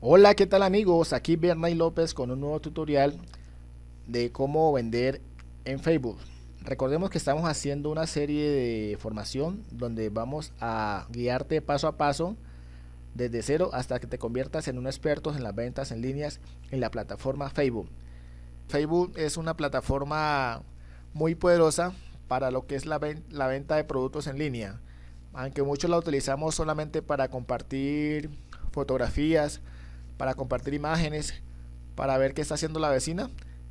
Hola, ¿qué tal amigos? Aquí Bernay López con un nuevo tutorial de cómo vender en Facebook. Recordemos que estamos haciendo una serie de formación donde vamos a guiarte paso a paso desde cero hasta que te conviertas en un experto en las ventas en líneas en la plataforma Facebook. Facebook es una plataforma muy poderosa para lo que es la, la venta de productos en línea. Aunque muchos la utilizamos solamente para compartir fotografías, para compartir imágenes, para ver qué está haciendo la vecina.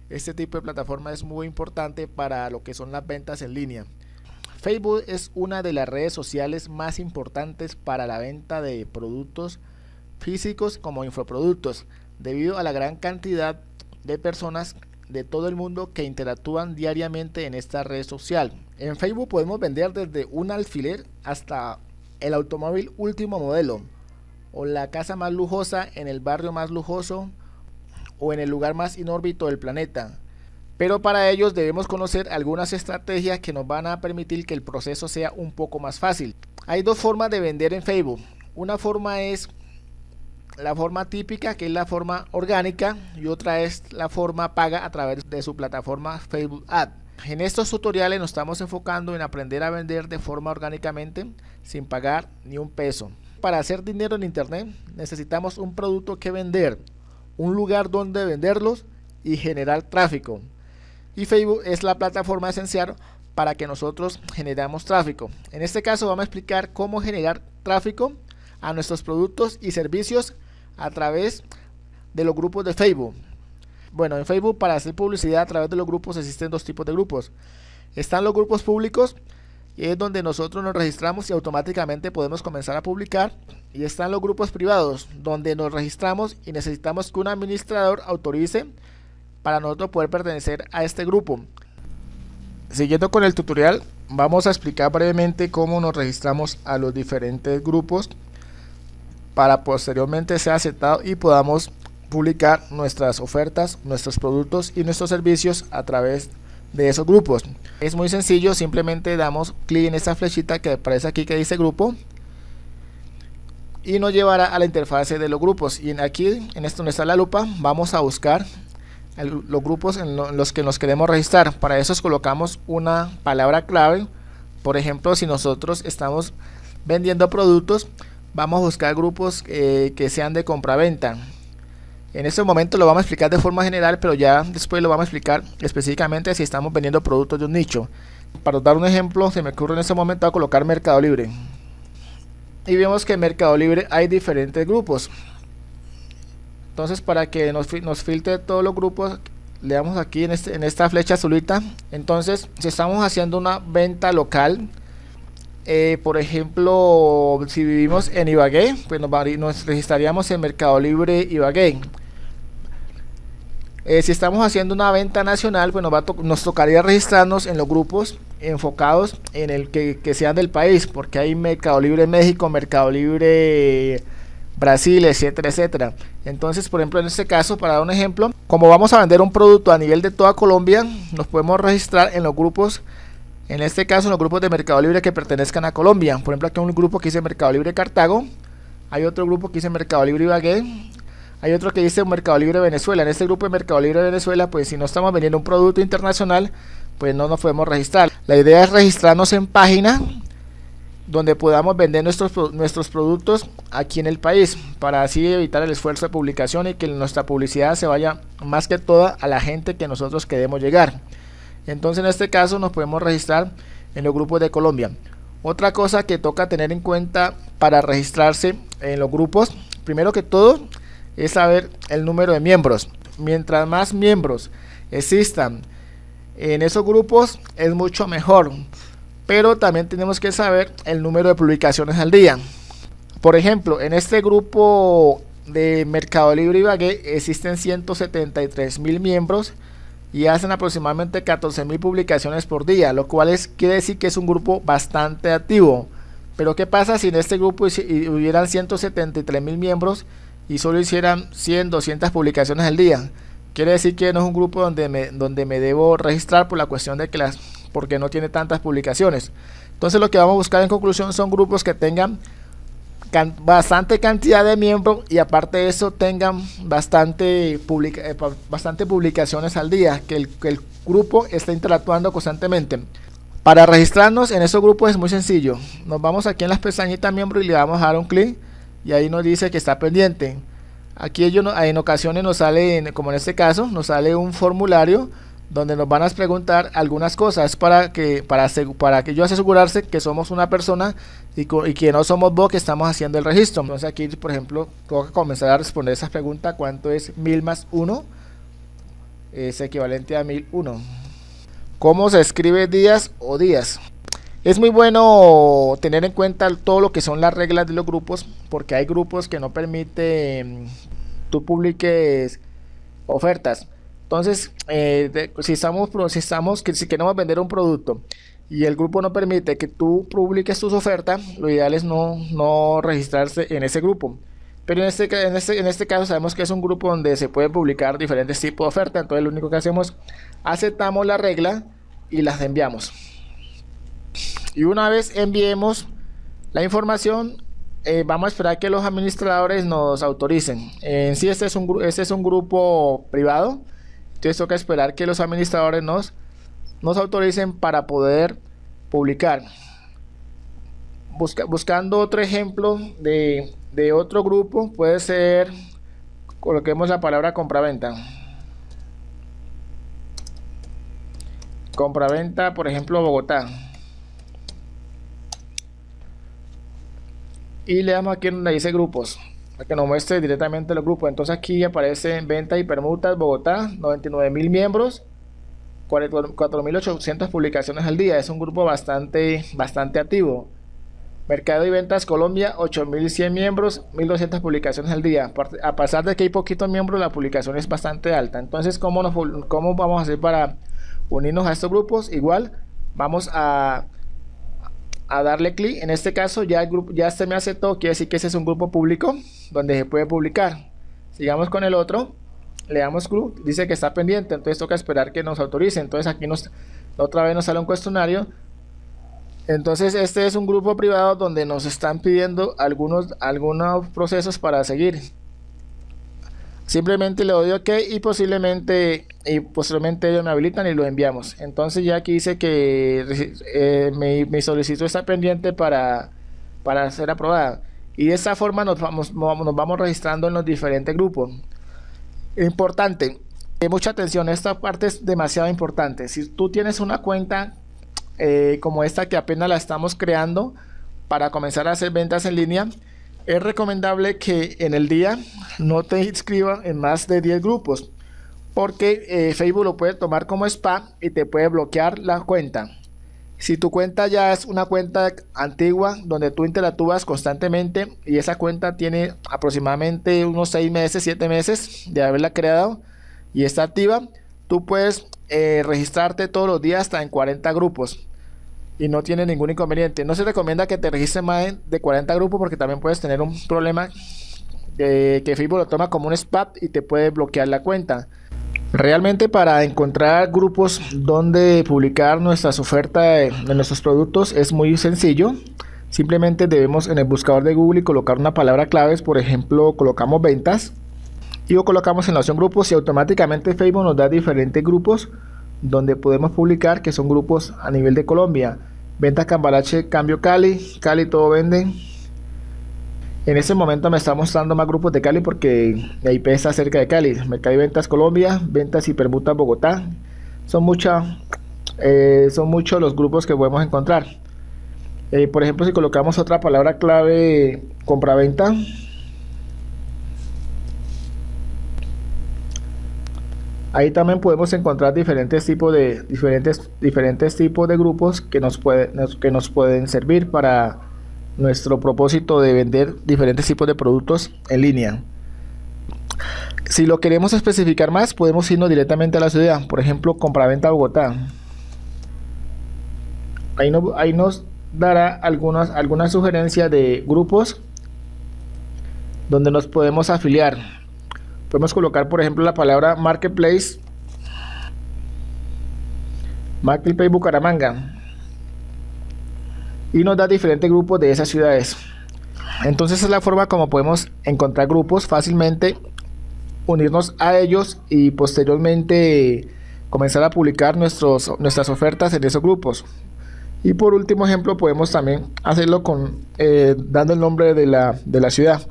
Este tipo de plataforma es muy importante para lo que son las ventas en línea. Facebook es una de las redes sociales más importantes para la venta de productos físicos como infoproductos, debido a la gran cantidad de personas de todo el mundo que interactúan diariamente en esta red social. En Facebook podemos vender desde un alfiler hasta el automóvil último modelo, o la casa más lujosa en el barrio más lujoso o en el lugar más inórbito del planeta. Pero para ellos debemos conocer algunas estrategias que nos van a permitir que el proceso sea un poco más fácil. Hay dos formas de vender en Facebook. Una forma es la forma típica, que es la forma orgánica, y otra es la forma paga a través de su plataforma Facebook Ad. En estos tutoriales nos estamos enfocando en aprender a vender de forma orgánicamente sin pagar ni un peso para hacer dinero en internet necesitamos un producto que vender, un lugar donde venderlos y generar tráfico. Y Facebook es la plataforma esencial para que nosotros generamos tráfico. En este caso vamos a explicar cómo generar tráfico a nuestros productos y servicios a través de los grupos de Facebook. Bueno, en Facebook para hacer publicidad a través de los grupos existen dos tipos de grupos. Están los grupos públicos y es donde nosotros nos registramos y automáticamente podemos comenzar a publicar. Y están los grupos privados donde nos registramos y necesitamos que un administrador autorice para nosotros poder pertenecer a este grupo. Siguiendo con el tutorial vamos a explicar brevemente cómo nos registramos a los diferentes grupos para posteriormente ser aceptado y podamos publicar nuestras ofertas, nuestros productos y nuestros servicios a través de de esos grupos. Es muy sencillo, simplemente damos clic en esta flechita que aparece aquí que dice grupo y nos llevará a la interfase de los grupos. Y aquí en esto donde está la lupa vamos a buscar los grupos en, los que nos queremos registrar. Para eso colocamos una palabra clave. Por ejemplo si nosotros estamos vendiendo productos vamos a buscar grupos eh, que sean de compra-venta en este momento lo vamos a explicar de forma general, pero ya después lo vamos a explicar específicamente si estamos vendiendo productos de un nicho. Para dar un ejemplo, se me ocurre en este momento a colocar Mercado Libre. Y vemos que en Mercado Libre hay diferentes grupos. Entonces para que nos, nos filtre todos los grupos, le damos aquí en, este, en esta flecha azulita. Entonces si estamos haciendo una venta local, eh, por ejemplo, si vivimos en Ibagué, pues nos, registraríamos en Mercado Libre Ibagué. Eh, si estamos haciendo una venta nacional, pues nos, tocaría registrarnos en los grupos enfocados en el que, sean del país, porque hay Mercado Libre México, Mercado Libre Brasil, etcétera, etcétera. Entonces, por ejemplo, en este caso, para dar un ejemplo, como vamos a vender un producto a nivel de toda Colombia, nos podemos registrar en los grupos en este caso, los grupos de Mercado Libre que pertenezcan a Colombia. Por ejemplo, aquí hay un grupo que dice Mercado Libre Cartago. Hay otro grupo que dice Mercado Libre Ibagué. Hay otro que dice Mercado Libre Venezuela. En este grupo de Mercado Libre Venezuela, pues si no estamos vendiendo un producto internacional, pues no nos podemos registrar. La idea es registrarnos en página donde podamos vender nuestros, nuestros productos aquí en el país para así evitar el esfuerzo de publicación y que nuestra publicidad se vaya más que toda a la gente que nosotros queremos llegar. Entonces en este caso nos podemos registrar en los grupos de Colombia. Otra cosa que toca tener en cuenta para registrarse en los grupos, primero que todo, es saber el número de miembros. Mientras más miembros existan en esos grupos, es mucho mejor. Pero también tenemos que saber el número de publicaciones al día. Por ejemplo, en este grupo de Mercado Libre y Bagué existen 173 mil miembros y hacen aproximadamente 14 mil publicaciones por día, lo cual es, quiere decir que es un grupo bastante activo. Pero ¿qué pasa si en este grupo hubieran 173 mil miembros y solo hicieran 100, 200 publicaciones al día? Quiere decir que no es un grupo donde me, donde me debo registrar por la cuestión de que las porque no tiene tantas publicaciones. Entonces lo que vamos a buscar en conclusión son grupos que tengan bastante cantidad de miembros y aparte de eso tengan bastante, publica eh, bastante publicaciones al día, que el, que el grupo esté interactuando constantemente. Para registrarnos en esos grupos es muy sencillo. Nos vamos aquí en las pestañitas miembro y le vamos a dar un clic y ahí nos dice que está pendiente. Aquí ellos en ocasiones nos sale, como en este caso, nos sale un formulario donde nos van a preguntar algunas cosas para que para, para que yo asegurarse que somos una persona y, que no somos vos que estamos haciendo el registro. Entonces aquí, por ejemplo, tengo que comenzar a responder esa pregunta, ¿cuánto es mil más uno? Es equivalente a mil uno cómo se escribe días o días. Es muy bueno tener en cuenta todo lo que son las reglas de los grupos, porque hay grupos que no permiten tú publiques ofertas. Entonces, eh, si estamos, si estamos, si queremos vender un producto y el grupo no permite que tú publiques tus ofertas, lo ideal es no, no registrarse en ese grupo. Pero en este, en, este, en este caso sabemos que es un grupo donde se pueden publicar diferentes tipos de ofertas. Entonces lo único que hacemos, aceptamos la regla y las enviamos. Y una vez enviemos la información, eh, vamos a esperar que los administradores nos autoricen. En sí este es un, este es un grupo privado. Entonces toca esperar que los administradores nos, nos autoricen para poder publicar. Busca, buscando otro ejemplo de, de otro grupo puede ser, coloquemos la palabra compra-venta. Compra-venta, por ejemplo, Bogotá. Y le damos aquí donde dice grupos, para que nos muestre directamente los grupos. Entonces aquí aparece venta y permutas Bogotá, 99 mil miembros, 4.800 publicaciones al día. Es un grupo bastante, bastante activo. Mercado y Ventas Colombia, 8.100 miembros, 1.200 publicaciones al día. A pesar de que hay poquitos miembros, la publicación es bastante alta. Entonces, ¿cómo, nos, cómo vamos a hacer para unirnos a estos grupos? Igual, vamos a, a darle clic. En este caso, ya el grupo ya se me aceptó. Quiere decir que ese es un grupo público donde se puede publicar. Sigamos con el otro. Le damos clic. Dice que está pendiente. Entonces, toca esperar que nos autorice. Entonces, aquí nos otra vez nos sale un cuestionario entonces este es un grupo privado donde nos están pidiendo algunos, algunos procesos para seguir. Simplemente le doy OK y posiblemente y posteriormente ellos me habilitan y lo enviamos. Entonces ya aquí dice que eh, mi, solicitud está pendiente para, para ser aprobada. Y de esa forma nos vamos, nos vamos registrando en los diferentes grupos. Importante, eh, mucha atención, esta parte es demasiado importante. Si tú tienes una cuenta eh, como esta que apenas la estamos creando para comenzar a hacer ventas en línea, es recomendable que en el día no te inscribas en más de 10 grupos porque eh, Facebook lo puede tomar como spam y te puede bloquear la cuenta. Si tu cuenta ya es una cuenta antigua donde tú interactúas constantemente y esa cuenta tiene aproximadamente unos 6 meses, 7 meses de haberla creado y está activa, tú puedes eh, registrarte todos los días hasta en 40 grupos y no tiene ningún inconveniente. No se recomienda que te registres más de 40 grupos porque también puedes tener un problema de que Facebook lo toma como un spam y te puede bloquear la cuenta. Realmente para encontrar grupos donde publicar nuestras ofertas de, nuestros productos es muy sencillo. Simplemente debemos en el buscador de Google colocar una palabra clave, por ejemplo, colocamos ventas y lo colocamos en la opción grupos y automáticamente Facebook nos da diferentes grupos donde podemos publicar que son grupos a nivel de Colombia. Ventas Cambalache, Cambio Cali, Cali todo vende. En ese momento me está mostrando más grupos de Cali porque la IP está cerca de Cali. Mercado y Ventas Colombia, Ventas y Permutas Bogotá. Son, eh, muchos los grupos que podemos encontrar. Eh, por ejemplo, si colocamos otra palabra clave compra-venta, Ahí también podemos encontrar diferentes tipos de diferentes diferentes tipos de grupos que nos que nos pueden servir para nuestro propósito de vender diferentes tipos de productos en línea. Si lo queremos especificar más, podemos irnos directamente a la ciudad, por ejemplo, compraventa Bogotá. Ahí, nos dará algunas, algunas sugerencias de grupos donde nos podemos afiliar. Podemos colocar, por ejemplo, la palabra Marketplace. Marketplace Bucaramanga. Y nos da diferentes grupos de esas ciudades. Entonces es la forma como podemos encontrar grupos fácilmente, unirnos a ellos y posteriormente comenzar a publicar nuestros, nuestras ofertas en esos grupos. Y por último ejemplo podemos también hacerlo con eh, dando el nombre de la, de la ciudad.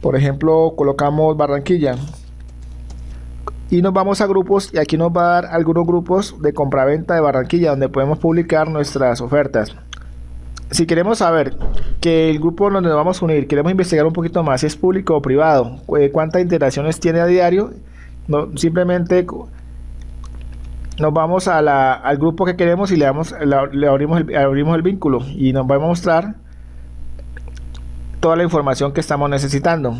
Por ejemplo colocamos Barranquilla y nos vamos a grupos y aquí nos va a dar algunos grupos de compraventa de Barranquilla donde podemos publicar nuestras ofertas. Si queremos saber que el grupo donde nos vamos a unir, queremos investigar un poquito más si es público o privado, eh, cuántas interacciones tiene a diario, no, simplemente nos vamos al grupo que queremos y le, damos, le abrimos, el, abrimos el vínculo y nos va a mostrar toda la información que estamos necesitando.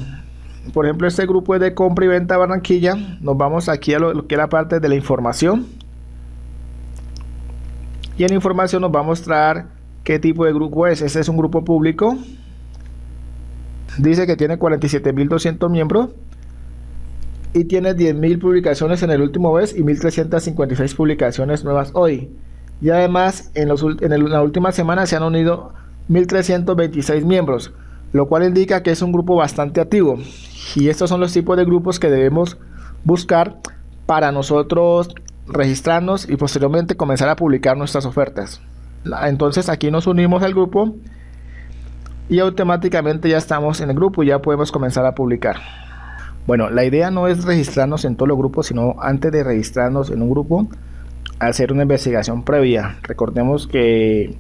Por ejemplo, este grupo es de compra y venta Barranquilla. Nos vamos aquí a lo, que es la parte de la información. Y en información nos va a mostrar qué tipo de grupo es. Este es un grupo público. Dice que tiene 47.200 miembros y tiene 10.000 publicaciones en el último mes y 1.356 publicaciones nuevas hoy. Y además, en, la última semana se han unido 1.326 miembros, lo cual indica que es un grupo bastante activo. Y estos son los tipos de grupos que debemos buscar para nosotros registrarnos y posteriormente comenzar a publicar nuestras ofertas. Entonces aquí nos unimos al grupo y automáticamente ya estamos en el grupo y ya podemos comenzar a publicar. Bueno, la idea no es registrarnos en todos los grupos, sino antes de registrarnos en un grupo, hacer una investigación previa. Recordemos que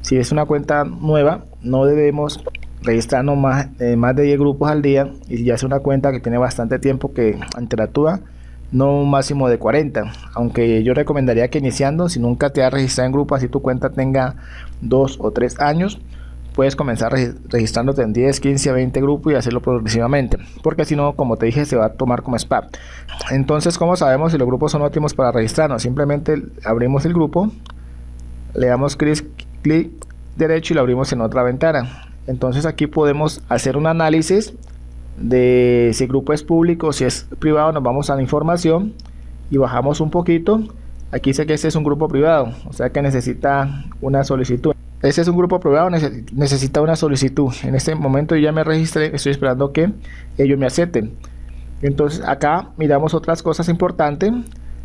si es una cuenta nueva, no debemos registrarnos más, eh, más de 10 grupos al día y ya es una cuenta que tiene bastante tiempo que interactúa, no un máximo de 40. Aunque yo recomendaría que iniciando, si nunca te has registrado en grupo, así tu cuenta tenga 2 o 3 años, puedes comenzar registrándote en 10, 15, 20 grupos y hacerlo progresivamente. Porque si no, como te dije, se va a tomar como spam. Entonces, ¿cómo sabemos si los grupos son óptimos para registrarnos? Simplemente abrimos el grupo, le damos clic, clic derecho y lo abrimos en otra ventana. Entonces aquí podemos hacer un análisis de si el grupo es público, si es privado, nos vamos a la información y bajamos un poquito. Aquí dice que este es un grupo privado, o sea que necesita una solicitud. Este es un grupo privado, necesita una solicitud. En este momento ya me registré, estoy esperando que ellos me acepten. Entonces acá miramos otras cosas importantes.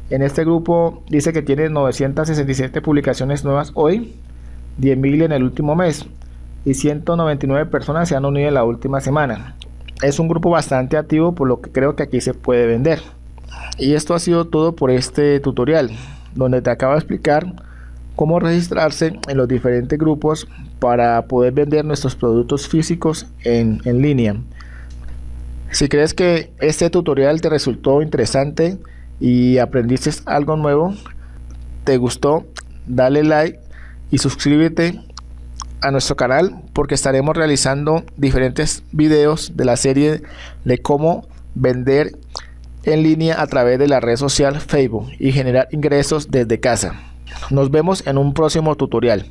En este grupo dice que tiene 967 publicaciones nuevas hoy, 10.000 en el último mes y 199 personas se han unido en la última semana. Es un grupo bastante activo por lo que creo que aquí se puede vender. Y esto ha sido todo por este tutorial, donde te acabo de explicar cómo registrarse en los diferentes grupos para poder vender nuestros productos físicos en, línea. Si crees que este tutorial te resultó interesante y aprendiste algo nuevo, te gustó, dale like y suscríbete a nuestro canal porque estaremos realizando diferentes videos de la serie de cómo vender en línea a través de la red social Facebook y generar ingresos desde casa. Nos vemos en un próximo tutorial.